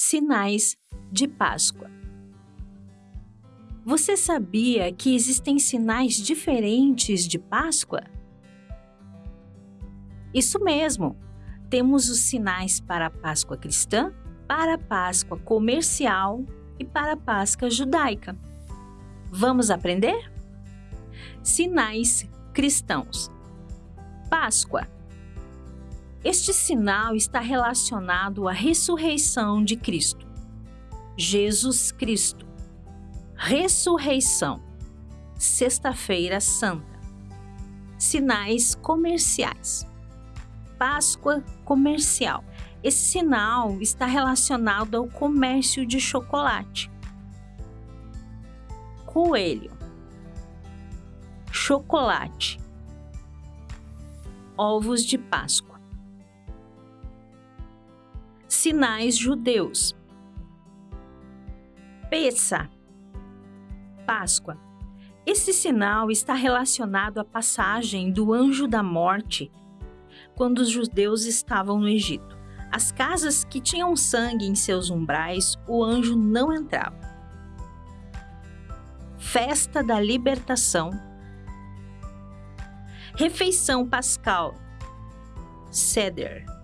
Sinais de Páscoa. Você sabia que existem sinais diferentes de Páscoa? Isso mesmo! Temos os sinais para a Páscoa cristã, para a Páscoa comercial e para a Páscoa judaica. Vamos aprender? Sinais cristãos. Páscoa este sinal está relacionado à ressurreição de Cristo. Jesus Cristo. Ressurreição. Sexta-feira Santa. Sinais comerciais. Páscoa comercial. Esse sinal está relacionado ao comércio de chocolate. Coelho. Chocolate. Ovos de Páscoa sinais judeus. Peça, Páscoa. Esse sinal está relacionado à passagem do anjo da morte quando os judeus estavam no Egito. As casas que tinham sangue em seus umbrais, o anjo não entrava. Festa da Libertação. Refeição Pascal. Seder